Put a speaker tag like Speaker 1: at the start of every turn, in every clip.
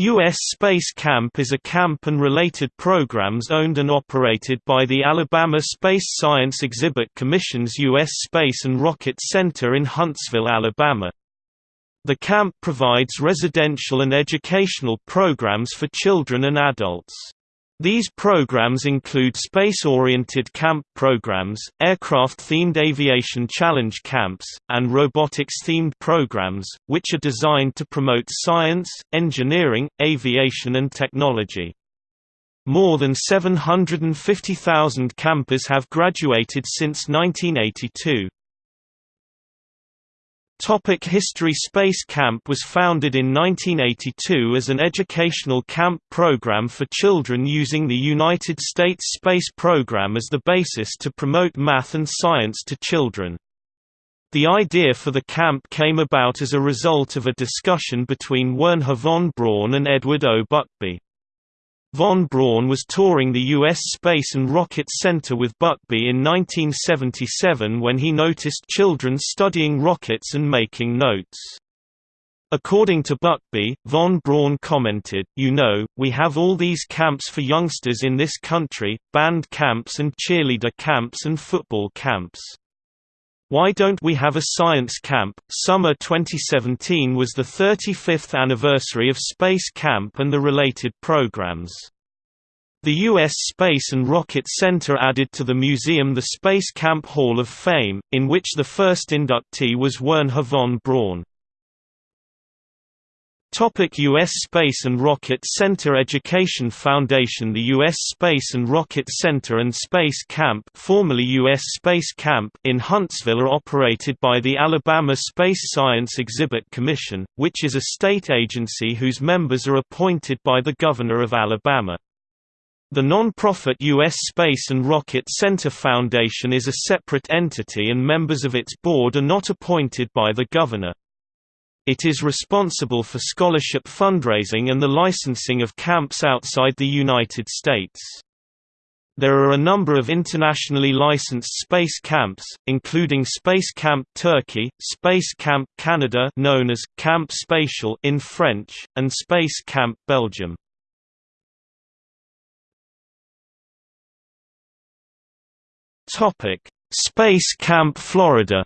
Speaker 1: U.S. Space Camp is a camp and related programs owned and operated by the Alabama Space Science Exhibit Commission's U.S. Space and Rocket Center in Huntsville, Alabama. The camp provides residential and educational programs for children and adults. These programs include space-oriented camp programs, aircraft-themed aviation challenge camps, and robotics-themed programs, which are designed to promote science, engineering, aviation and technology. More than 750,000 campers have graduated since 1982. Topic History Space Camp was founded in 1982 as an educational camp program for children using the United States Space Program as the basis to promote math and science to children. The idea for the camp came about as a result of a discussion between Wernher von Braun and Edward O. Buckbee. Von Braun was touring the U.S. Space and Rocket Center with Buckbee in 1977 when he noticed children studying rockets and making notes. According to Buckbee, von Braun commented, You know, we have all these camps for youngsters in this country, band camps and cheerleader camps and football camps. Why Don't We Have a Science Camp? Summer 2017 was the 35th anniversary of Space Camp and the related programs. The U.S. Space and Rocket Center added to the museum the Space Camp Hall of Fame, in which the first inductee was Wernher von Braun. Topic U.S. Space and Rocket Center Education Foundation The U.S. Space and Rocket Center and Space Camp formerly U.S. Space Camp in Huntsville are operated by the Alabama Space Science Exhibit Commission, which is a state agency whose members are appointed by the Governor of Alabama. The non-profit U.S. Space and Rocket Center Foundation is a separate entity and members of its board are not appointed by the Governor. It is responsible for scholarship fundraising and the licensing of camps outside the United States. There are a number of internationally licensed space camps, including Space Camp Turkey, Space Camp Canada known as Camp Spatial in French, and Space Camp Belgium. Topic: Space Camp Florida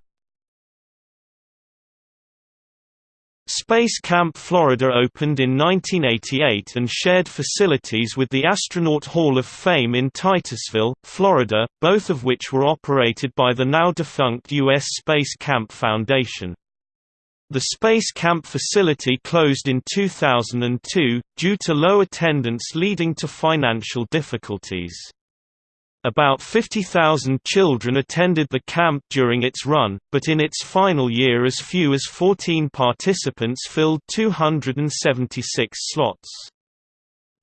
Speaker 1: Space Camp Florida opened in 1988 and shared facilities with the Astronaut Hall of Fame in Titusville, Florida, both of which were operated by the now-defunct U.S. Space Camp Foundation. The Space Camp facility closed in 2002, due to low attendance leading to financial difficulties. About 50,000 children attended the camp during its run, but in its final year as few as 14 participants filled 276 slots.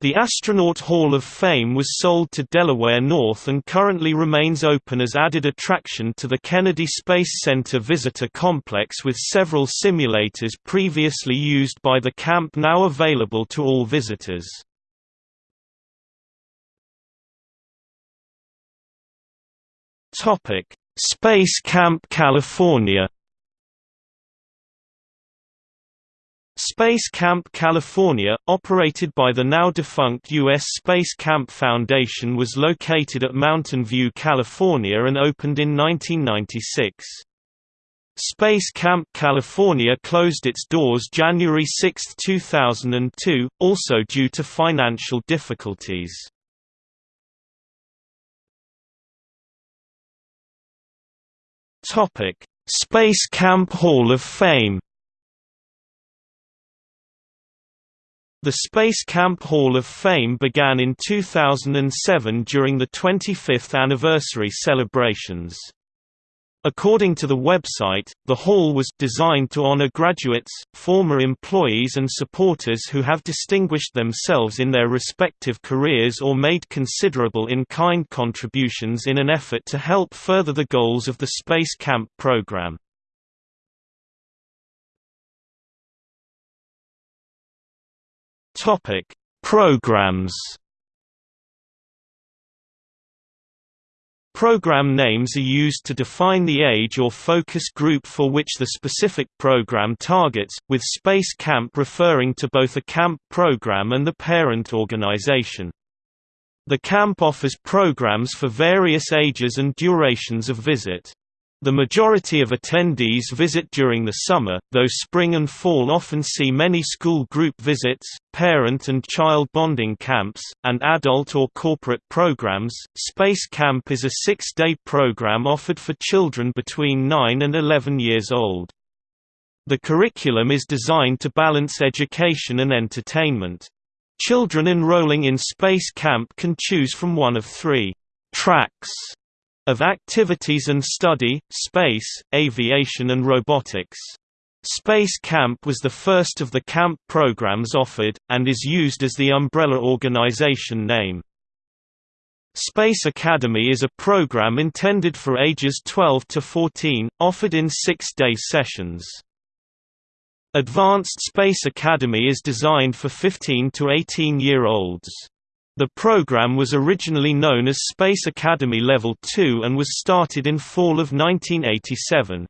Speaker 1: The Astronaut Hall of Fame was sold to Delaware North and currently remains open as added attraction to the Kennedy Space Center visitor complex with several simulators previously used by the camp now available to all visitors. Topic: Space Camp California. Space Camp California, operated by the now-defunct U.S. Space Camp Foundation was located at Mountain View, California and opened in 1996. Space Camp California closed its doors January 6, 2002, also due to financial difficulties. Topic: Space Camp Hall of Fame. The Space Camp Hall of Fame began in 2007 during the 25th anniversary celebrations. According to the website, the hall was designed to honor graduates, former employees and supporters who have distinguished themselves in their respective careers or made considerable in-kind contributions in an effort to help further the goals of the Space Camp program. Topic: Programs Program names are used to define the age or focus group for which the specific program targets, with Space Camp referring to both a camp program and the parent organization. The camp offers programs for various ages and durations of visit. The majority of attendees visit during the summer, though spring and fall often see many school group visits, parent and child bonding camps, and adult or corporate programs. Space Camp is a six day program offered for children between 9 and 11 years old. The curriculum is designed to balance education and entertainment. Children enrolling in Space Camp can choose from one of three tracks of activities and study, space, aviation and robotics. Space Camp was the first of the camp programs offered, and is used as the umbrella organization name. Space Academy is a program intended for ages 12 to 14, offered in six-day sessions. Advanced Space Academy is designed for 15 to 18-year-olds. The program was originally known as Space Academy Level 2 and was started in fall of 1987.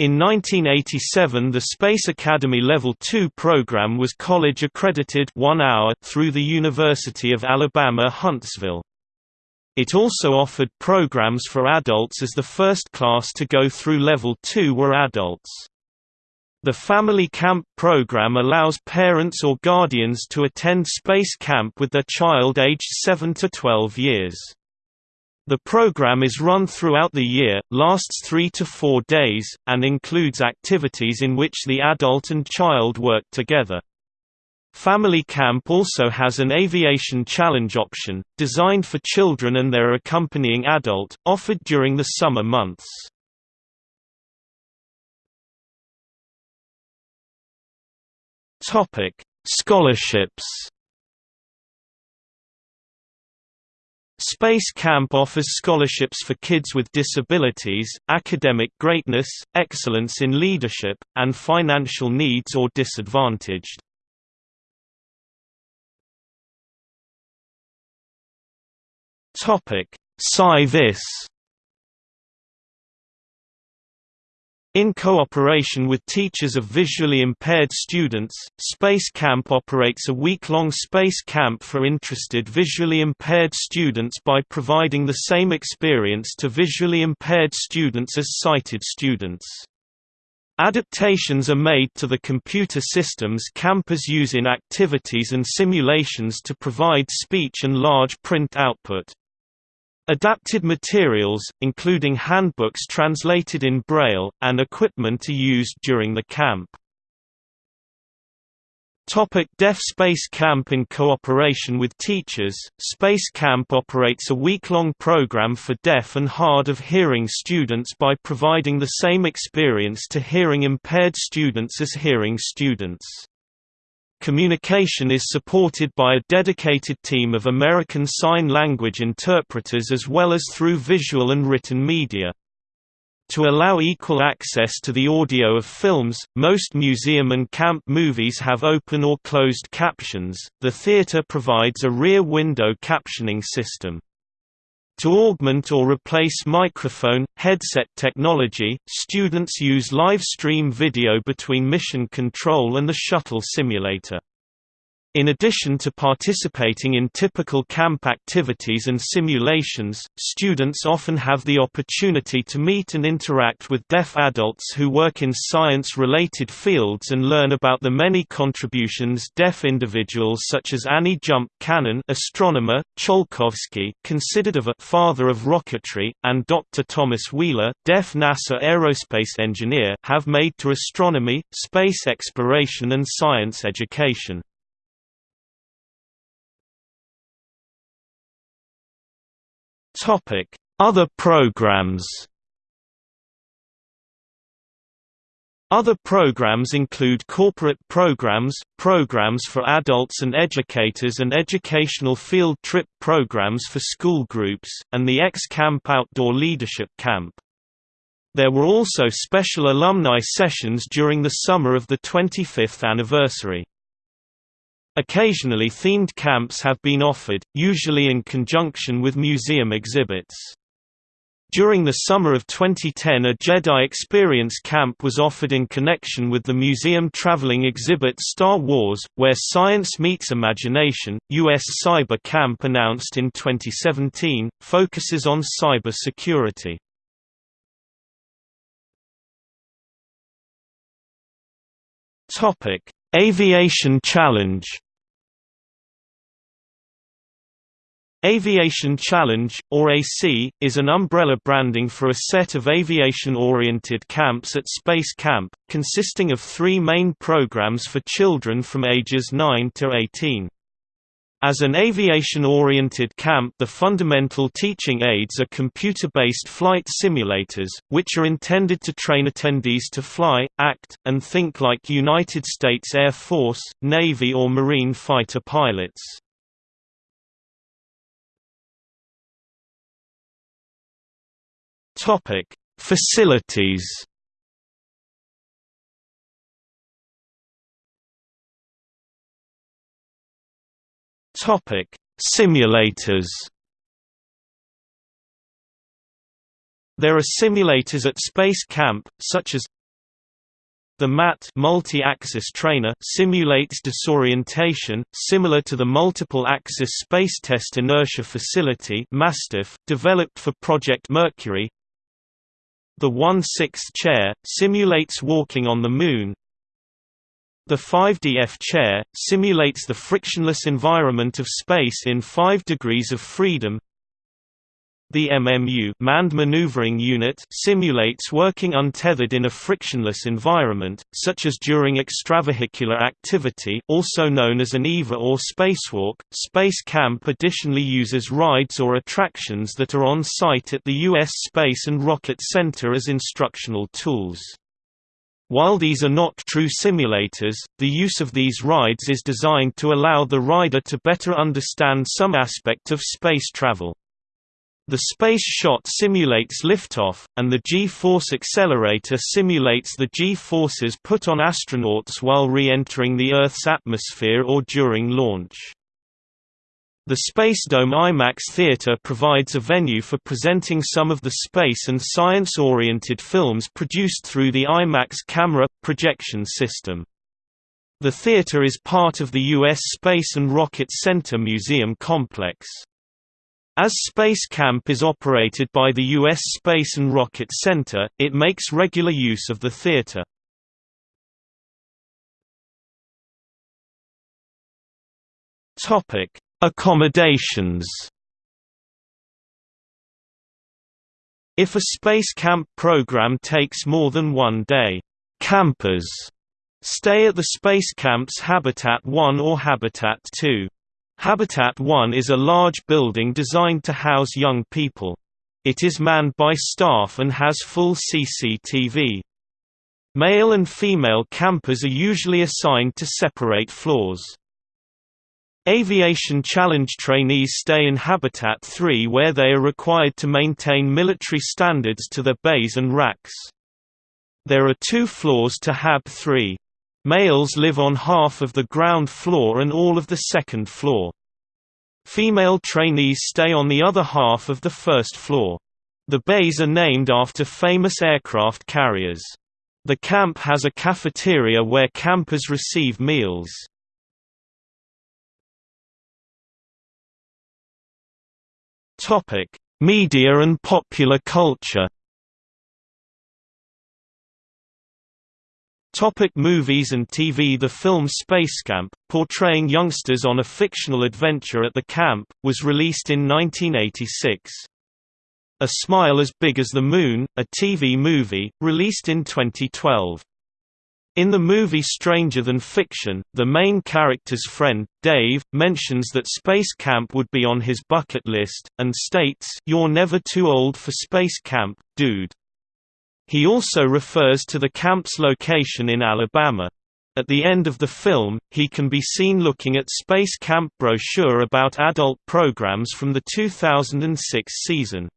Speaker 1: In 1987 the Space Academy Level 2 program was college accredited one hour through the University of Alabama Huntsville. It also offered programs for adults as the first class to go through Level 2 were adults. The Family Camp program allows parents or guardians to attend space camp with their child aged 7 to 12 years. The program is run throughout the year, lasts 3 to 4 days, and includes activities in which the adult and child work together. Family Camp also has an aviation challenge option, designed for children and their accompanying adult, offered during the summer months. Topic: Scholarships. Space Camp offers scholarships for kids with disabilities, academic greatness, excellence in leadership, and financial needs or disadvantaged. Topic: SciVis In cooperation with teachers of visually impaired students, Space Camp operates a week-long space camp for interested visually impaired students by providing the same experience to visually impaired students as sighted students. Adaptations are made to the computer systems campers use in activities and simulations to provide speech and large print output. Adapted materials, including handbooks translated in Braille, and equipment are used during the camp. Topic Deaf Space Camp In cooperation with teachers, Space Camp operates a week-long program for deaf and hard-of-hearing students by providing the same experience to hearing-impaired students as hearing students. Communication is supported by a dedicated team of American Sign Language interpreters as well as through visual and written media. To allow equal access to the audio of films, most museum and camp movies have open or closed captions. The theater provides a rear window captioning system. To augment or replace microphone, headset technology, students use live stream video between mission control and the shuttle simulator. In addition to participating in typical camp activities and simulations, students often have the opportunity to meet and interact with deaf adults who work in science-related fields and learn about the many contributions deaf individuals such as Annie Jump Cannon astronomer, Tsiolkovsky considered of a father of rocketry, and Dr. Thomas Wheeler deaf NASA aerospace engineer have made to astronomy, space exploration and science education. Topic: Other programs. Other programs include corporate programs, programs for adults and educators and educational field trip programs for school groups, and the X-Camp Outdoor Leadership Camp. There were also special alumni sessions during the summer of the 25th anniversary. Occasionally themed camps have been offered, usually in conjunction with museum exhibits. During the summer of 2010 a Jedi Experience Camp was offered in connection with the museum traveling exhibit Star Wars, where science meets imagination. U.S. Cyber Camp announced in 2017, focuses on cyber security. Aviation Challenge Aviation Challenge, or AC, is an umbrella branding for a set of aviation-oriented camps at Space Camp, consisting of three main programs for children from ages 9 to 18. As an aviation-oriented camp the fundamental teaching aids are computer-based flight simulators, which are intended to train attendees to fly, act, and think like United States Air Force, Navy or Marine fighter pilots. Topic: Facilities. Topic: Simulators. There are simulators at Space Camp, such as the MAT multi-axis trainer simulates disorientation, similar to the multiple-axis space test inertia facility developed for Project Mercury. The 1/6 chair, simulates walking on the Moon. The 5DF chair, simulates the frictionless environment of space in 5 degrees of freedom. The MMU manned maneuvering unit simulates working untethered in a frictionless environment, such as during extravehicular activity also known as an EVA or spacewalk. Space Camp additionally uses rides or attractions that are on site at the U.S. Space and Rocket Center as instructional tools. While these are not true simulators, the use of these rides is designed to allow the rider to better understand some aspect of space travel. The space shot simulates liftoff, and the G-force accelerator simulates the G-forces put on astronauts while re-entering the Earth's atmosphere or during launch. The Spacedome IMAX Theater provides a venue for presenting some of the space and science-oriented films produced through the IMAX camera projection system. The theater is part of the U.S. Space and Rocket Center Museum complex. As Space Camp is operated by the U.S. Space and Rocket Center, it makes regular use of the theater. Topic: Accommodations. If a space camp program takes more than one day, campers stay at the space camp's Habitat 1 or Habitat 2. Habitat 1 is a large building designed to house young people. It is manned by staff and has full CCTV. Male and female campers are usually assigned to separate floors. Aviation Challenge trainees stay in Habitat 3 where they are required to maintain military standards to their bays and racks. There are two floors to HAB 3. Males live on half of the ground floor and all of the second floor. Female trainees stay on the other half of the first floor. The bays are named after famous aircraft carriers. The camp has a cafeteria where campers receive meals. Media and popular culture Topic movies and TV The film Spacecamp, portraying youngsters on a fictional adventure at the camp, was released in 1986. A Smile as Big as the Moon, a TV movie, released in 2012. In the movie Stranger Than Fiction, the main character's friend, Dave, mentions that Space Camp would be on his bucket list, and states, You're never too old for Space Camp, dude. He also refers to the camp's location in Alabama. At the end of the film, he can be seen looking at Space Camp brochure about adult programs from the 2006 season.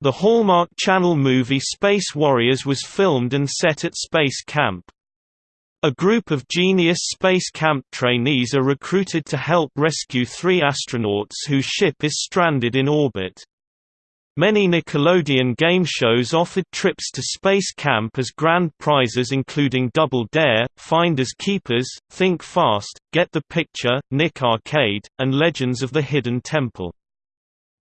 Speaker 1: The Hallmark Channel movie Space Warriors was filmed and set at Space Camp. A group of Genius Space Camp trainees are recruited to help rescue three astronauts whose ship is stranded in orbit. Many Nickelodeon game shows offered trips to Space Camp as grand prizes including Double Dare, Finders Keepers, Think Fast, Get the Picture, Nick Arcade, and Legends of the Hidden Temple.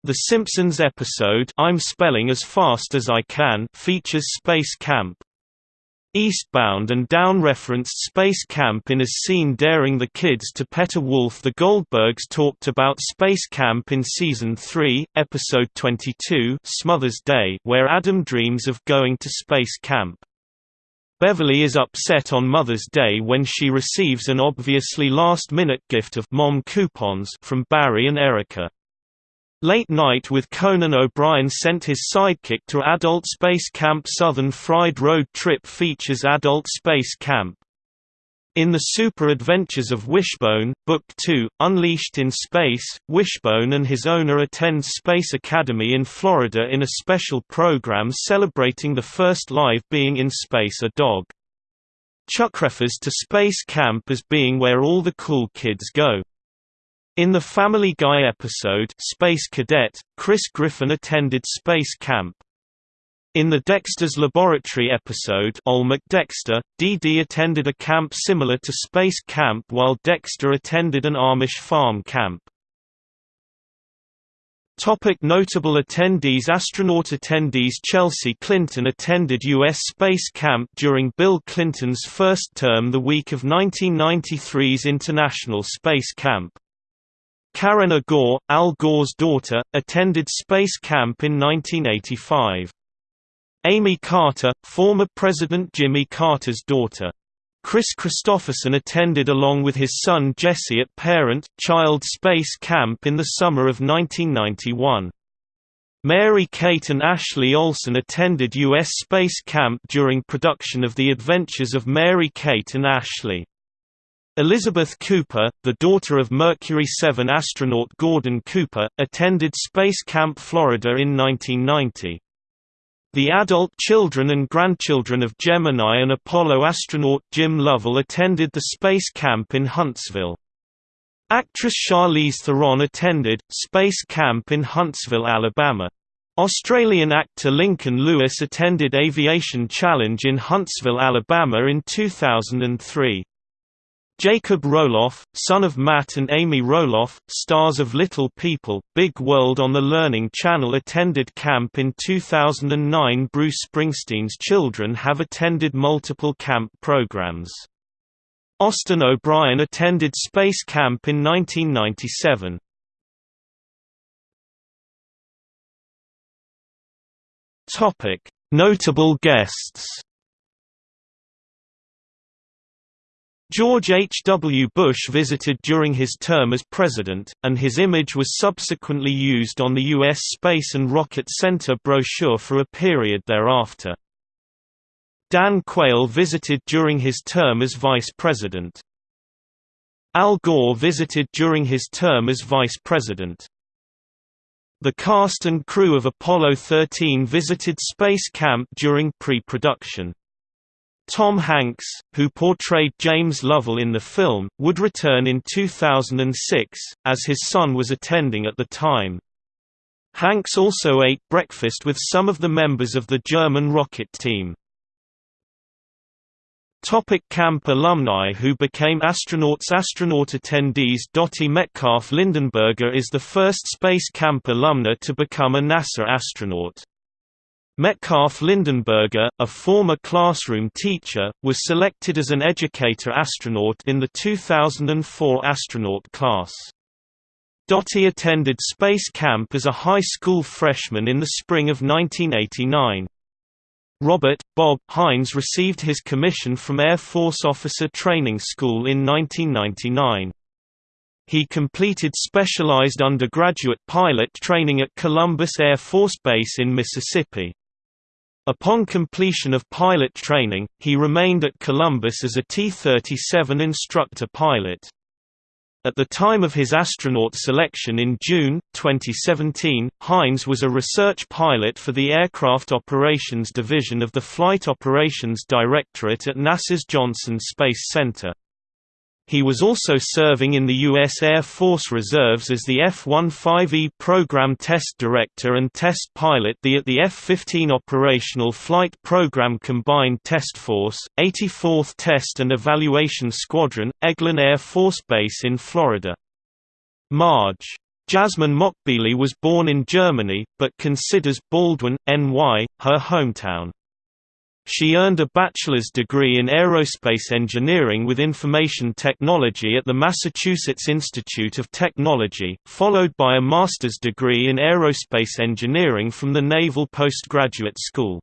Speaker 1: The Simpsons episode I'm Spelling as Fast as I Can features Space Camp. Eastbound and Down referenced Space Camp in a scene daring the kids to pet a wolf. The Goldbergs talked about Space Camp in Season 3, Episode 22 Smother's Day where Adam dreams of going to Space Camp. Beverly is upset on Mother's Day when she receives an obviously last-minute gift of mom coupons from Barry and Erica. Late Night with Conan O'Brien sent his sidekick to Adult Space Camp Southern Fried Road Trip features Adult Space Camp. In The Super Adventures of Wishbone, Book 2, Unleashed in Space, Wishbone and his owner attend Space Academy in Florida in a special program celebrating the first live being in space a dog. Chuck refers to Space Camp as being where all the cool kids go. In the Family Guy episode Space Cadet, Chris Griffin attended space camp. In the Dexter's Laboratory episode Olmec Dexter, Dee Dee attended a camp similar to space camp while Dexter attended an Amish farm camp. Topic notable attendees Astronaut attendees Chelsea Clinton attended U.S. Space Camp during Bill Clinton's first term the week of 1993's International Space Camp. Karen Gore, Al Gore's daughter, attended space camp in 1985. Amy Carter, former President Jimmy Carter's daughter. Kris Kristofferson attended along with his son Jesse at Parent-Child Space Camp in the summer of 1991. Mary-Kate and Ashley Olsen attended U.S. Space Camp during production of The Adventures of Mary-Kate and Ashley. Elizabeth Cooper, the daughter of Mercury 7 astronaut Gordon Cooper, attended Space Camp Florida in 1990. The adult children and grandchildren of Gemini and Apollo astronaut Jim Lovell attended the Space Camp in Huntsville. Actress Charlize Theron attended, Space Camp in Huntsville, Alabama. Australian actor Lincoln Lewis attended Aviation Challenge in Huntsville, Alabama in 2003. Jacob Roloff, son of Matt and Amy Roloff, stars of Little People, Big World on the Learning Channel attended camp in 2009 Bruce Springsteen's children have attended multiple camp programs. Austin O'Brien attended Space Camp in 1997. Notable guests George H. W. Bush visited during his term as president, and his image was subsequently used on the U.S. Space and Rocket Center brochure for a period thereafter. Dan Quayle visited during his term as vice president. Al Gore visited during his term as vice president. The cast and crew of Apollo 13 visited Space Camp during pre-production. Tom Hanks, who portrayed James Lovell in the film, would return in 2006, as his son was attending at the time. Hanks also ate breakfast with some of the members of the German rocket team. Topic camp alumni who became astronauts Astronaut attendees Dottie Metcalf Lindenburger is the first Space Camp alumna to become a NASA astronaut. Metcalf Lindenburger, a former classroom teacher, was selected as an educator astronaut in the 2004 astronaut class. Dottie attended space camp as a high school freshman in the spring of 1989. Robert, Bob, Hines received his commission from Air Force Officer Training School in 1999. He completed specialized undergraduate pilot training at Columbus Air Force Base in Mississippi. Upon completion of pilot training, he remained at Columbus as a T-37 instructor pilot. At the time of his astronaut selection in June, 2017, Hines was a research pilot for the Aircraft Operations Division of the Flight Operations Directorate at NASA's Johnson Space Center. He was also serving in the U.S. Air Force Reserves as the F-15E Program Test Director and Test Pilot the at the F-15 Operational Flight Program Combined Test Force, 84th Test and Evaluation Squadron, Eglin Air Force Base in Florida. Marge. Jasmine Moghbeli was born in Germany, but considers Baldwin, NY, her hometown. She earned a bachelor's degree in aerospace engineering with information technology at the Massachusetts Institute of Technology, followed by a master's degree in aerospace engineering from the Naval Postgraduate School.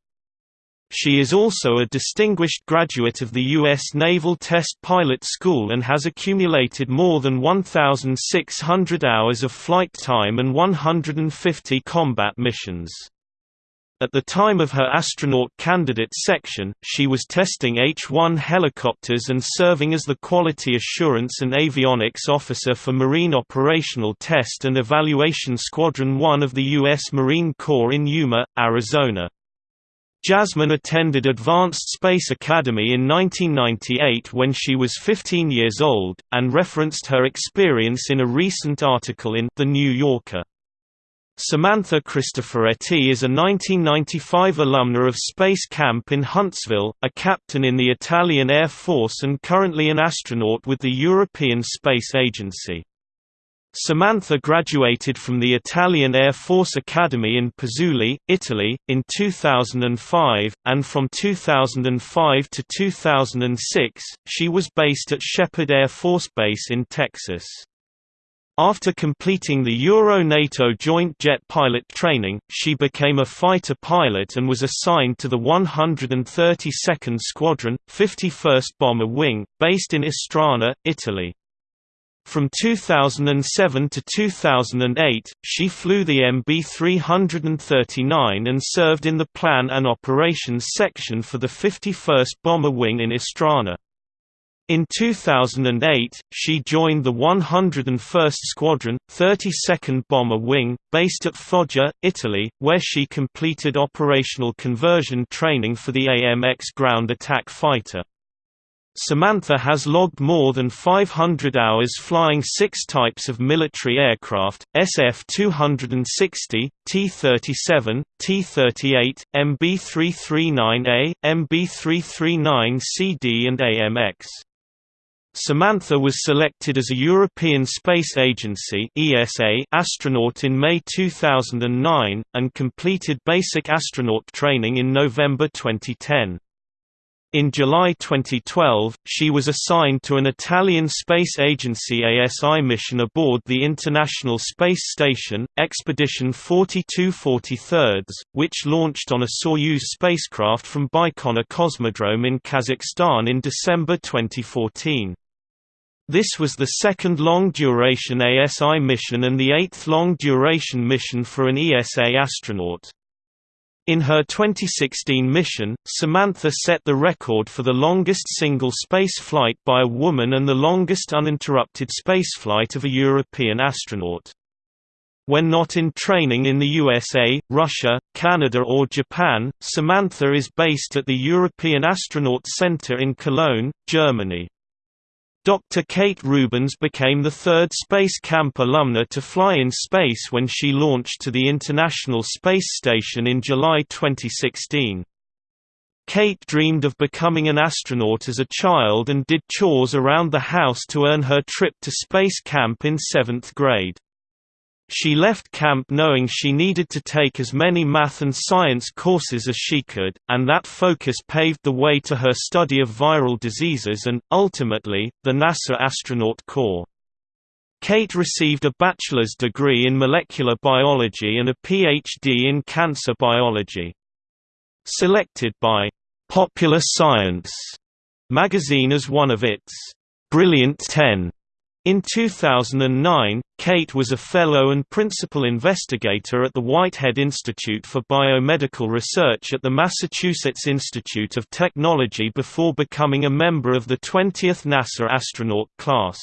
Speaker 1: She is also a distinguished graduate of the U.S. Naval Test Pilot School and has accumulated more than 1,600 hours of flight time and 150 combat missions. At the time of her astronaut candidate section, she was testing H-1 helicopters and serving as the Quality Assurance and Avionics Officer for Marine Operational Test and Evaluation Squadron 1 of the U.S. Marine Corps in Yuma, Arizona. Jasmine attended Advanced Space Academy in 1998 when she was 15 years old, and referenced her experience in a recent article in The New Yorker. Samantha Cristoforetti is a 1995 alumna of Space Camp in Huntsville, a captain in the Italian Air Force and currently an astronaut with the European Space Agency. Samantha graduated from the Italian Air Force Academy in Pozzuoli, Italy, in 2005, and from 2005 to 2006, she was based at Sheppard Air Force Base in Texas. After completing the Euro-NATO joint jet pilot training, she became a fighter pilot and was assigned to the 132nd Squadron, 51st Bomber Wing, based in Istrana, Italy. From 2007 to 2008, she flew the MB-339 and served in the Plan and Operations section for the 51st Bomber Wing in Istrana. In 2008, she joined the 101st Squadron, 32nd Bomber Wing, based at Foggia, Italy, where she completed operational conversion training for the AMX ground attack fighter. Samantha has logged more than 500 hours flying six types of military aircraft, SF-260, T-37, T-38, MB-339A, MB-339CD and AMX. Samantha was selected as a European Space Agency (ESA) astronaut in May 2009 and completed basic astronaut training in November 2010. In July 2012, she was assigned to an Italian space agency ASI mission aboard the International Space Station, Expedition 4243, which launched on a Soyuz spacecraft from Baikonur Cosmodrome in Kazakhstan in December 2014. This was the second long-duration ASI mission and the eighth long-duration mission for an ESA astronaut. In her 2016 mission, Samantha set the record for the longest single space flight by a woman and the longest uninterrupted spaceflight of a European astronaut. When not in training in the USA, Russia, Canada or Japan, Samantha is based at the European Astronaut Center in Cologne, Germany. Dr. Kate Rubins became the third Space Camp alumna to fly in space when she launched to the International Space Station in July 2016. Kate dreamed of becoming an astronaut as a child and did chores around the house to earn her trip to space camp in seventh grade. She left camp knowing she needed to take as many math and science courses as she could, and that focus paved the way to her study of viral diseases and, ultimately, the NASA Astronaut Corps. Kate received a bachelor's degree in molecular biology and a PhD in cancer biology. Selected by Popular Science magazine as one of its Brilliant Ten in 2009, Kate was a fellow and principal investigator at the Whitehead Institute for Biomedical Research at the Massachusetts Institute of Technology before becoming a member of the 20th NASA astronaut class.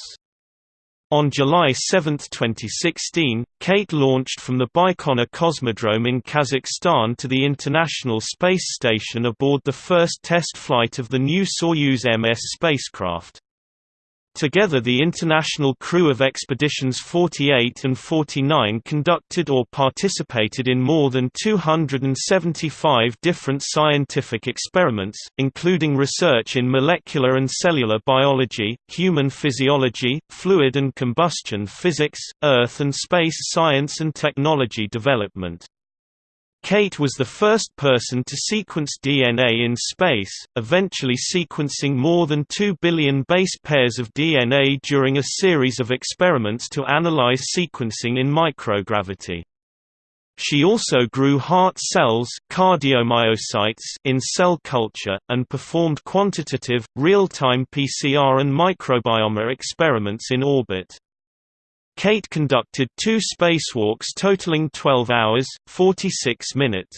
Speaker 1: On July 7, 2016, Kate launched from the Baikonur Cosmodrome in Kazakhstan to the International Space Station aboard the first test flight of the new Soyuz MS spacecraft. Together the international crew of Expeditions 48 and 49 conducted or participated in more than 275 different scientific experiments, including research in molecular and cellular biology, human physiology, fluid and combustion physics, Earth and space science and technology development. Kate was the first person to sequence DNA in space, eventually sequencing more than 2 billion base pairs of DNA during a series of experiments to analyze sequencing in microgravity. She also grew heart cells cardiomyocytes in cell culture, and performed quantitative, real-time PCR and microbiome experiments in orbit. Kate conducted two spacewalks totaling 12 hours, 46 minutes.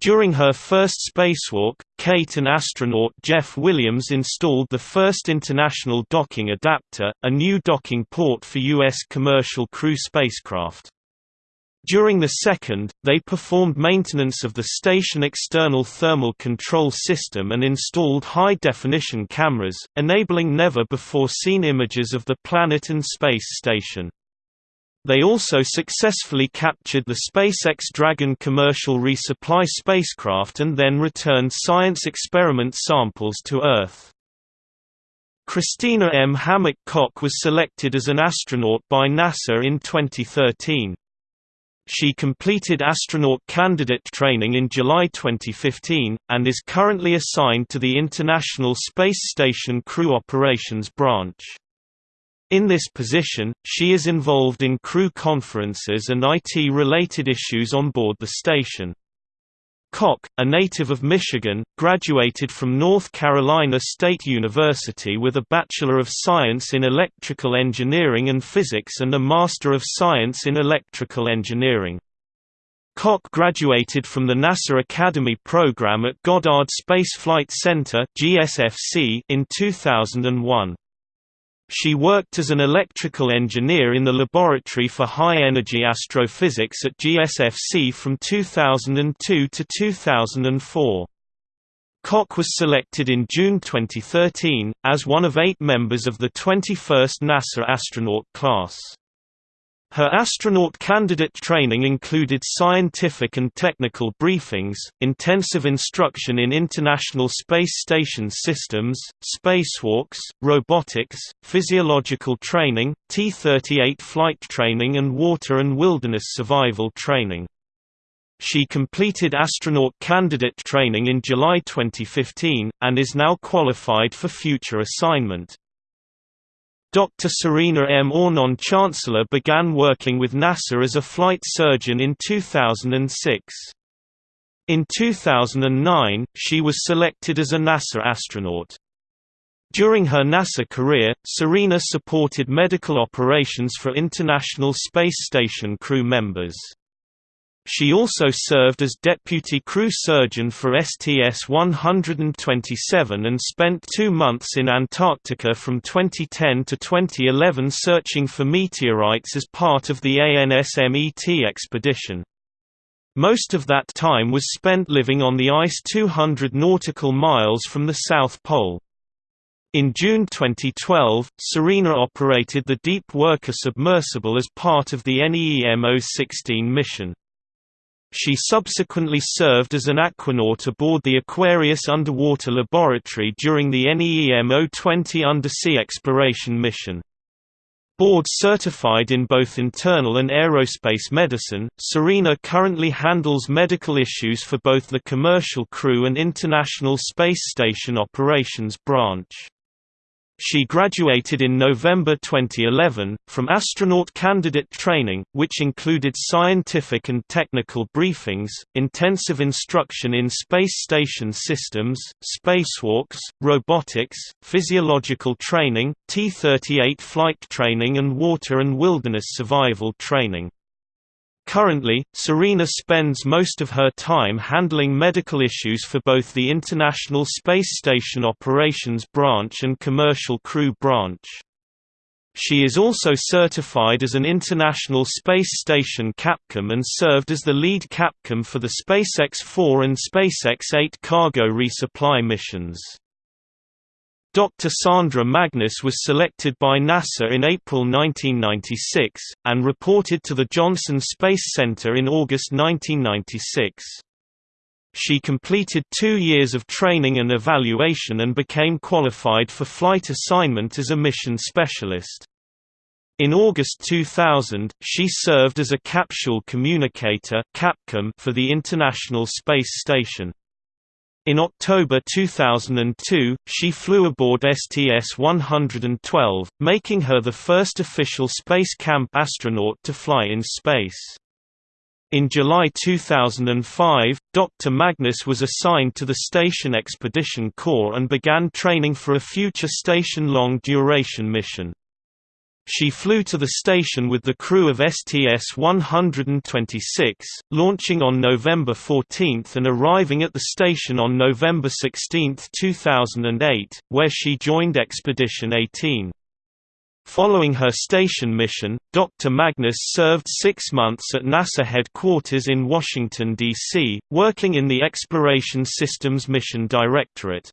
Speaker 1: During her first spacewalk, Kate and astronaut Jeff Williams installed the first International Docking Adapter, a new docking port for U.S. commercial crew spacecraft. During the second, they performed maintenance of the station external thermal control system and installed high-definition cameras, enabling never-before-seen images of the planet and space station. They also successfully captured the SpaceX Dragon commercial resupply spacecraft and then returned science experiment samples to Earth. Christina M. Hammock Koch was selected as an astronaut by NASA in 2013. She completed astronaut candidate training in July 2015, and is currently assigned to the International Space Station Crew Operations Branch. In this position, she is involved in crew conferences and IT-related issues on board the station. Koch, a native of Michigan, graduated from North Carolina State University with a Bachelor of Science in Electrical Engineering and Physics and a Master of Science in Electrical Engineering. Koch graduated from the NASA Academy program at Goddard Space Flight Center in 2001. She worked as an electrical engineer in the Laboratory for High-Energy Astrophysics at GSFC from 2002 to 2004. Koch was selected in June 2013, as one of eight members of the 21st NASA astronaut class. Her astronaut candidate training included scientific and technical briefings, intensive instruction in International Space Station systems, spacewalks, robotics, physiological training, T-38 flight training and water and wilderness survival training. She completed astronaut candidate training in July 2015, and is now qualified for future assignment. Dr. Serena M. Auñón Chancellor began working with NASA as a flight surgeon in 2006. In 2009, she was selected as a NASA astronaut. During her NASA career, Serena supported medical operations for International Space Station crew members. She also served as deputy crew surgeon for STS-127 and spent two months in Antarctica from 2010 to 2011 searching for meteorites as part of the ANSMET expedition. Most of that time was spent living on the ice 200 nautical miles from the South Pole. In June 2012, Serena operated the Deep Worker submersible as part of the NEEM-016 mission. She subsequently served as an aquanaut aboard the Aquarius underwater laboratory during the NEEM-020 undersea exploration mission. Board certified in both internal and aerospace medicine, Serena currently handles medical issues for both the commercial crew and International Space Station Operations Branch. She graduated in November 2011, from astronaut candidate training, which included scientific and technical briefings, intensive instruction in space station systems, spacewalks, robotics, physiological training, T-38 flight training and water and wilderness survival training. Currently, Serena spends most of her time handling medical issues for both the International Space Station Operations Branch and Commercial Crew Branch. She is also certified as an International Space Station Capcom and served as the lead Capcom for the SpaceX 4 and SpaceX 8 cargo resupply missions. Dr. Sandra Magnus was selected by NASA in April 1996, and reported to the Johnson Space Center in August 1996. She completed two years of training and evaluation and became qualified for flight assignment as a mission specialist. In August 2000, she served as a capsule communicator (CapCom) for the International Space Station. In October 2002, she flew aboard STS-112, making her the first official Space Camp astronaut to fly in space. In July 2005, Dr. Magnus was assigned to the Station Expedition Corps and began training for a future station long-duration mission. She flew to the station with the crew of STS-126, launching on November 14 and arriving at the station on November 16, 2008, where she joined Expedition 18. Following her station mission, Dr. Magnus served six months at NASA headquarters in Washington, D.C., working in the Exploration Systems Mission Directorate.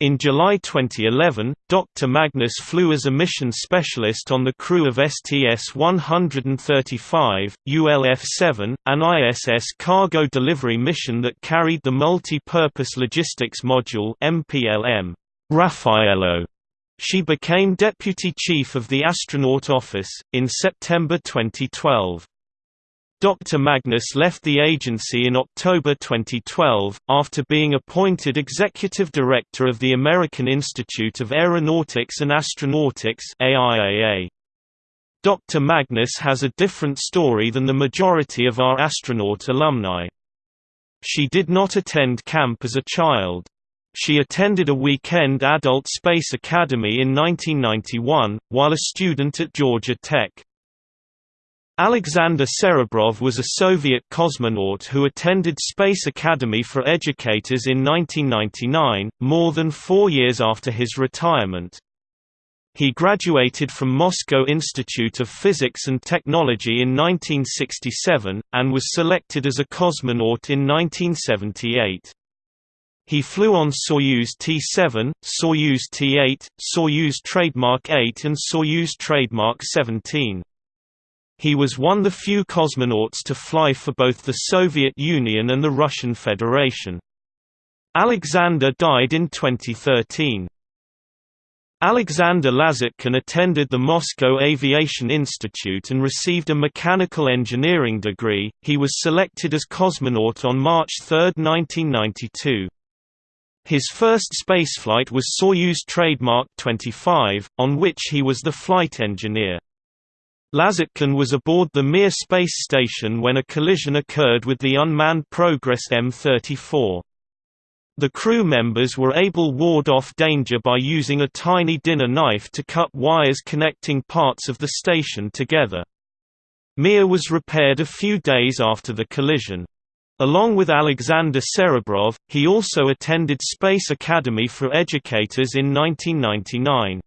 Speaker 1: In July 2011, Dr. Magnus flew as a mission specialist on the crew of STS-135, ULF-7, an ISS cargo delivery mission that carried the Multi-Purpose Logistics Module MPLM, Raffaello. She became Deputy Chief of the Astronaut Office, in September 2012. Dr. Magnus left the agency in October 2012, after being appointed Executive Director of the American Institute of Aeronautics and Astronautics AIAA. Dr. Magnus has a different story than the majority of our astronaut alumni. She did not attend camp as a child. She attended a weekend adult space academy in 1991, while a student at Georgia Tech. Alexander Serebrov was a Soviet cosmonaut who attended Space Academy for Educators in 1999, more than four years after his retirement. He graduated from Moscow Institute of Physics and Technology in 1967, and was selected as a cosmonaut in 1978. He flew on Soyuz T-7, Soyuz T-8, Soyuz Trademark 8 and Soyuz Trademark 17. He was one of the few cosmonauts to fly for both the Soviet Union and the Russian Federation. Alexander died in 2013. Alexander Lazutkin attended the Moscow Aviation Institute and received a mechanical engineering degree. He was selected as cosmonaut on March 3, 1992. His first spaceflight was Soyuz Trademark 25, on which he was the flight engineer. Lazutkin was aboard the Mir space station when a collision occurred with the unmanned Progress M-34. The crew members were able ward off danger by using a tiny dinner knife to cut wires connecting parts of the station together. Mir was repaired a few days after the collision. Along with Alexander Serebrov, he also attended Space Academy for Educators in 1999.